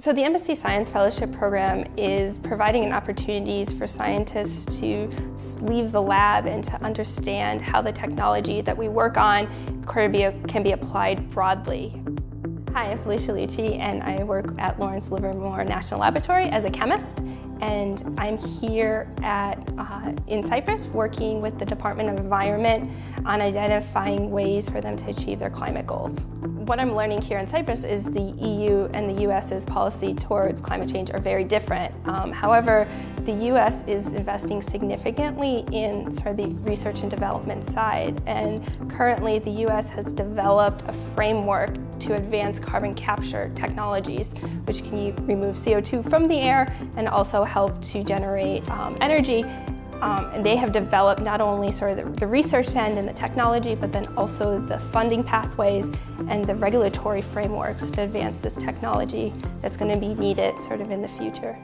So the Embassy Science Fellowship Program is providing opportunities for scientists to leave the lab and to understand how the technology that we work on can be applied broadly. Hi, I'm Felicia Lucci and I work at Lawrence Livermore National Laboratory as a chemist and I'm here at uh, in Cyprus working with the Department of Environment on identifying ways for them to achieve their climate goals. What I'm learning here in Cyprus is the EU and the US's policy towards climate change are very different. Um, however, the US is investing significantly in sort of the research and development side and currently the US has developed a framework to advance carbon capture technologies, which can remove CO2 from the air and also help to generate um, energy. Um, and they have developed not only sort of the, the research end and the technology, but then also the funding pathways and the regulatory frameworks to advance this technology that's going to be needed sort of in the future.